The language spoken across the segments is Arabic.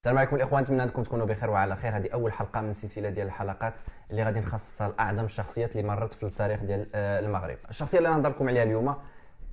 السلام عليكم الإخوان نتمنى أنكم تكونوا بخير وعلى خير. هذه أول حلقة من سلسلة ديال الحلقات اللي غادي نخصصها لأعظم الشخصيات اللي مرت في التاريخ ديال آه، المغرب. الشخصية اللي غنهضر لكم عليها اليوم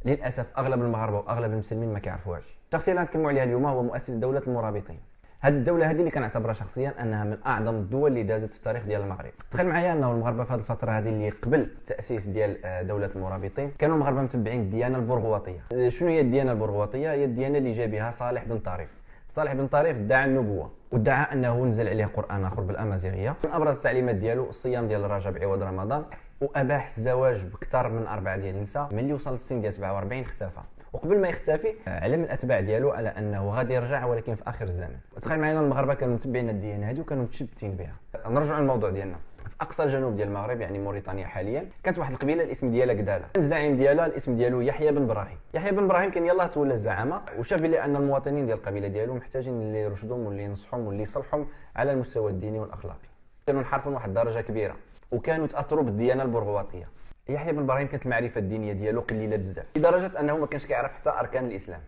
للأسف أغلب المغاربة وأغلب المسلمين ما كيعرفوهاش. الشخصية اللي غنتكلموا عليها اليوم هو مؤسس دولة المرابطين. هذه الدولة هذه اللي كنعتبرها شخصيا أنها من أعظم الدول اللي دازت في التاريخ ديال المغرب. تخيل معايا أنه المغاربة في هذه الفترة هذه اللي قبل التاسيس ديال آه، دولة المرابطين كانوا المغاربة متبعين الديانة البرغواطيه آه، شنو هي الديانة البرغواطيه هي الديانة اللي جا بها صالح بن طارف صالح بن طريف ادعى النبوة وادعى أنه نزل عليه قرآن آخر بالأمازيغية. من أبرز التعليمات ديالو الصيام ديال رجب عوض رمضان وأباح الزواج بكثر من أربعة ديال النساء ملي وصل للسن ديال 47 اختفى. وقبل ما يختفي علم الأتباع ديالو على أنه غادي يرجع ولكن في آخر الزمن. تخيل معنا المغاربة كانوا متبعين الديانه هذه وكانوا متشبتين بها. نرجعوا للموضوع ديالنا. أقصى الجنوب ديال المغرب يعني موريتانيا حاليا. كانت واحد القبيلة الاسم ديالها قدالة. الزعيم ديالها الاسم ديالو يحيى بن إبراهيم يحيى بن إبراهيم كان يلاه تولى الزعامة وشاف بلي أن المواطنين ديال القبيلة ديالو محتاجين اللي يرشدهم واللي ينصحهم واللي يصلحهم على المستوى الديني والأخلاقي. كانوا انحرفوا لواحد الدرجه كبيرة وكانوا تاثروا بالديانة البرغواطية. يحيى بن إبراهيم كانت المعرفة الدينية ديالو قليلة بزاف لدرجة أنه ما كانش كيعرف حتى أركان الإسلام.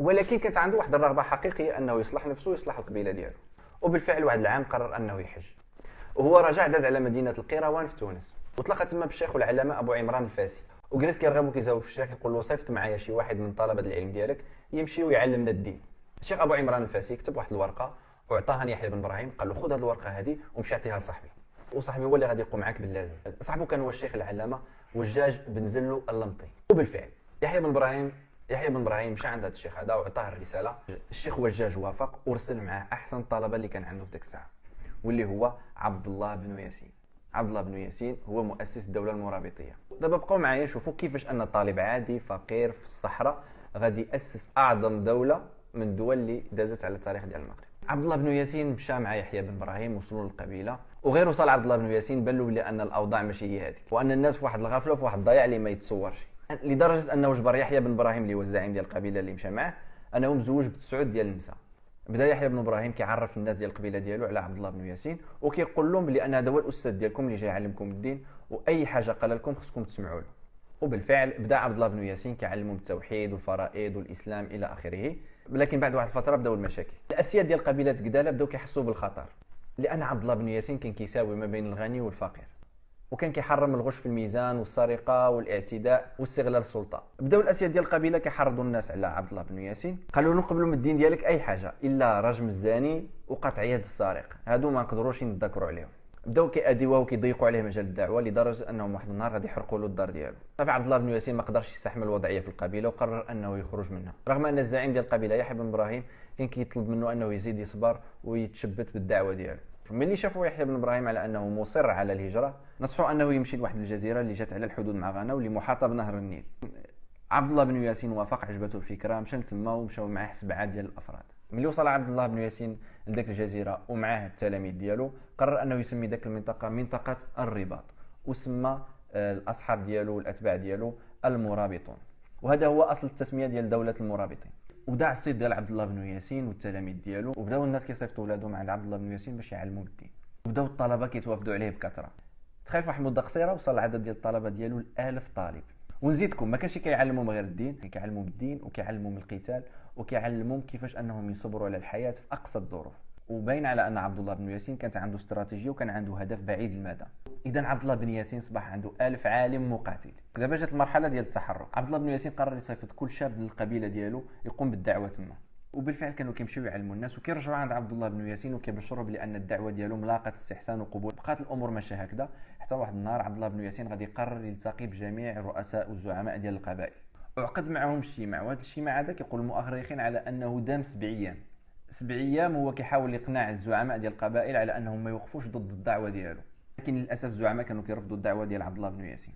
ولكن كانت عنده واحد الرغبة حقيقية أنه يصلح نفسه ويصلح القبيلة ديالو. وبالفعل واحد العام قرر أنه يحج. وهو رجع داز على مدينة القيروان في تونس. وتلاقى تما بالشيخ والعلامة أبو عمران الفاسي. وجلس كيرغب وكيزاوج في الشيخ يقول له صيفط معايا شي واحد من طلبة العلم ديالك يمشي ويعلمنا الدين. الشيخ أبو عمران الفاسي كتب واحد الورقة وعطاها يحيى بن إبراهيم قال له خذ هذه الورقة هذه ومشي عطيها لصاحبي. وصاحبي هو اللي غادي يقوم معاك باللازم. صاحبه كان هو الشيخ العلامة وجاج بن زلو اللمطي. وبالفعل يحيى بن إبراهيم يحيى بن إبراهيم مشى عند هذا الشيخ هذا وعطاه الرسالة. الشيخ وجاج وافق ورسل معاه أحسن الطلبه اللي كان عنده في ذاك الساعة. واللي هو عبد الله بن ياسين. عبد الله بن ياسين هو مؤسس الدولة المرابطية. دابا بقاو معايا شوفوا كيفاش أن طالب عادي فقير في الصحراء غادي يأسس أعظم دولة من الدول اللي دازت على التاريخ ديال المغرب. عبد الله بن ياسين مشى مع يحيى بن إبراهيم وصلوا للقبيلة. وغير وصل عبد الله بن ياسين بان له أن الأوضاع ماشي هي هذيك. وأن الناس في واحد الغفلة وفي واحد الضياع اللي ما يتصورش. لدرجة أنه جبر يحيى بن إبراهيم اللي هو الزعيم ديال القبيلة اللي مشى معاه أنه مزوج بتسعود ديال النساء. بدأ يحيى بن إبراهيم كيعرف الناس ديال القبيلة ديالو على عبد الله بن ياسين وكيقول لهم بلي أنا هذا هو الأستاذ ديالكم اللي جاي يعلمكم الدين وأي حاجة قال لكم خصكم تسمعوا له. وبالفعل بدأ عبد الله بن ياسين كيعلمهم التوحيد والفرائض والإسلام إلى آخره. لكن بعد واحد الفترة بداو المشاكل. الأسياد ديال قبيله قداله بداو كيحسوا بالخطر. لأن عبد الله بن ياسين كان كيساوي ما بين الغني والفقير. وكان كيحرم الغش في الميزان والسرقة والاعتداء واستغلال السلطة. بداو الأسياد ديال القبيلة كيحرضوا الناس على عبد الله بن ياسين. قالوا له نقبلوا من الدين ديالك أي حاجة إلا رجم الزاني وقطع يد السارق. هادو ما نقدروش نذكروا عليهم. بداو كيأديوه وكيضيقوا عليه مجال الدعوة لدرجة أنهم واحد النهار غادي يحرقوا له الدار ديالو. صافي عبد الله بن ياسين ما قدرش يستحمل الوضعية في القبيلة وقرر أنه يخرج منها. رغم أن الزعيم ديال القبيلة يحيى بن إبراهيم كان كيطلب منه أنه يزيد يصبر ويتشبت بالدعوة ديالو. ملي شافوا يحيى بن إبراهيم على أنه مصر على الهجرة نصحوا أنه يمشي لواحد الجزيرة اللي جات على الحدود مع غانا واللي محاطة بنهر النيل. عبد الله بن ياسين وافق عجبته الفكرة مشى لتما ومشاو معاه سبعة ديال الأفراد. ملي وصل عبد الله بن ياسين لذاك الجزيرة ومعاه التلاميذ ديالو قرر أنه يسمي ذاك المنطقة منطقة الرباط وسمى آه، الأصحاب ديالو والأتباع ديالو المرابطون. وهذا هو أصل التسمية ديال دولة المرابطين. وداع الصيد ديال عبد الله بن ياسين والتلاميذ ديالو وبداو الناس كيصيفطوا ولادهم عند عبد الله بن ياسين باش يعلموا بالدين وبداو الطلبة كيتوافدوا عليه بكثرة. تخيل واحد المدة قصيرة وصل العدد ديال الطلبة ديالو ل 1000 طالب. ونزيدكم ما كانش كيعلمهم غير الدين كيعلمهم الدين وكيعلمهم القتال وكيعلمهم كيفاش أنهم يصبروا على الحياة في أقصى الظروف. وباين على أن عبد الله بن ياسين كانت عنده استراتيجية وكان عنده هدف بعيد المدى. إذا عبد الله بن ياسين صبح عنده ألف عالم مقاتل. دابا جات المرحلة ديال التحرك. عبد الله بن ياسين قرر يصيفط كل شاب للقبيلة ديالو يقوم بالدعوة تما. وبالفعل كانوا كيمشيو يعلموا الناس وكيرجعوا عند عبد الله بن ياسين وكيبشروا بأن الدعوة ديالهم لاقت استحسان وقبول. بقات الأمور ماشيه هكذا. حتى واحد النهار عبد الله بن ياسين غادي يقرر يلتقي بجميع الرؤساء والزعماء ديال القبائل. وعقد معهم اجتماع وهذا الاجتماع هذا كيقول المؤرخين على أنه دام سبع أيام سبع أيام هو كيحاول يقنع الزعماء ديال القبائل على أنهم ما يوقفوش ضد الدعوة ديالو. لكن للأسف الزعماء كانوا كيرفضوا الدعوة ديال عبد الله بن ياسين.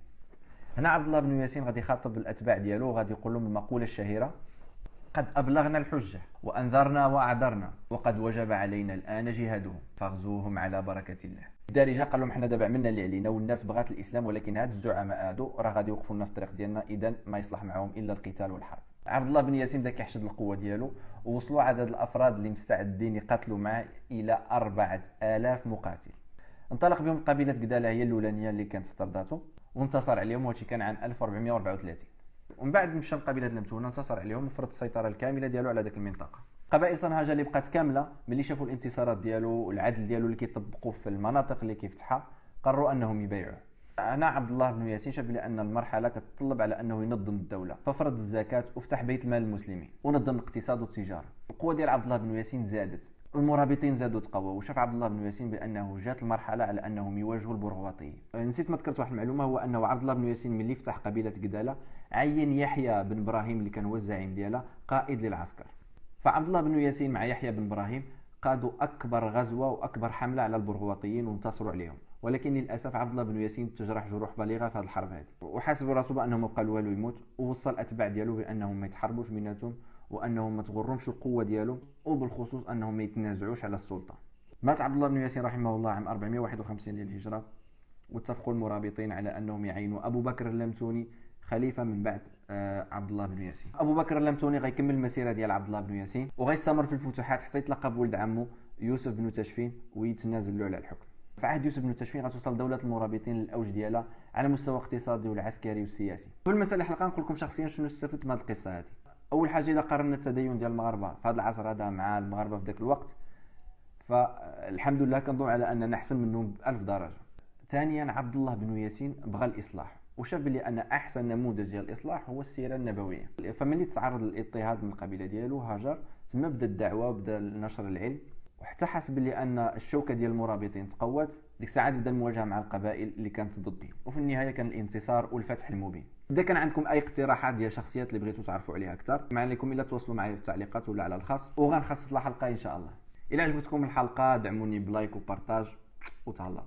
هنا عبد الله بن ياسين غادي يخاطب الأتباع ديالو وغادي يقول لهم المقولة الشهيرة قد أبلغنا الحجة وأنذرنا وأعذرنا وقد وجب علينا الآن جهادهم فاغزوهم على بركة الله. الدارجة قال لهم حنا دابا عملنا اللي علينا والناس بغات الإسلام ولكن هاد الزعماء هادو راه غادي يوقفوا لنا في الطريق ديالنا اذا ما يصلح معهم إلا القتال والحرب. عبد الله بن ياسين بدا كيحشد القوة ديالو ووصلوا عدد الأفراد اللي مستعدين يقاتلوا معه إلى 4000 مقاتل. انطلق بهم قبيلة قدالة هي الأولانية اللي كانت استرداته وانتصر عليهم وهادشي كان عام 1434 ومن بعد مشى لقبيلة المتونه انتصر عليهم وفرض السيطرة الكاملة ديالو على ذاك المنطقة. قبائل صنهاجة اللي بقات كاملة ملي شافوا الانتصارات ديالو والعدل ديالو اللي كيطبقوا في المناطق اللي كيفتحها قرروا أنهم يبايعوه هنا عبد الله بن ياسين شاف بان المرحلة كتطلب على أنه ينظم الدولة. ففرض الزكاة وفتح بيت المال المسلمين ونظم الاقتصاد والتجارة. القوة ديال عبد الله بن ياسين زادت. المرابطين زادوا تقوى. وشاف عبد الله بن ياسين بأنه جات المرحلة على أنهم يواجهوا البرغواطيين نسيت ما ذكرت واحد المعلومة هو أنه عبد الله بن ياسين ملي فتح قبيلة قدالة عين يحيى بن إبراهيم اللي كان هو الزعيم ديالها قائد للعسكر. فعبد الله بن ياسين مع يحيى بن إبراهيم قادوا أكبر غزوة وأكبر حملة على البرغواطيين وانتصروا عليهم. ولكن للأسف عبد الله بن ياسين تجرح جروح بالغة في هذه الحرب هذه. وحاسب راسه بانه ما بقى والو يموت. ووصل الاتباع ديالو بأنهم ما يتحاربوش بيناتهم وأنهم ما تغرهمش القوة ديالو. وبالخصوص أنهم ما يتنازعوش على السلطة. مات عبد الله بن ياسين رحمه الله عام 451 للهجرة. واتفقوا المرابطين على أنهم يعينوا أبو بكر اللمتوني خليفة من بعد آه، عبد الله بن ياسين أبو بكر اللمتوني غيكمل المسيرة ديال عبد الله بن ياسين وغيستمر في الفتوحات حتى يتلقى بولد عمه يوسف بن تشفين ويتنازل له على الحكم في عهد يوسف بن تشفين غتوصل دولة المرابطين للأوج ديالها على المستوى الاقتصادي والعسكري والسياسي. في المسألة الحلقة نقول لكم شخصيا شنو استفدت من هذه القصة هذه. أول حاجة إذا قارنا التدين ديال المغاربة في هذا العصر هذا مع المغاربة في ذاك الوقت فالحمد لله كنظن على أننا أحسن منهم بألف درجة. ثانيا عبد الله بن ياسين بغى الإصلاح وشاف بلي أن أحسن نموذج ديال الاصلاح هو السيرة النبوية. فملي تعرض للاضطهاد من القبيله ديالو هاجر تما بدا الدعوة وبدا نشر العلم وحتى حس بلي أن الشوكة ديال المرابطين تقوت. ديك الساعة بدا المواجهة مع القبائل اللي كانت ضده وفي النهاية كان الانتصار والفتح المبين. إذا كان عندكم أي اقتراحات ديال شخصيات اللي بغيتوا تعرفوا عليها أكثر ما عليكم إلا تواصلوا معايا في التعليقات ولا على الخاص. وغنخصص لها حلقه إن شاء الله. إلى عجبتكم الحلقة دعموني بلايك وبارطاج وتهلاو.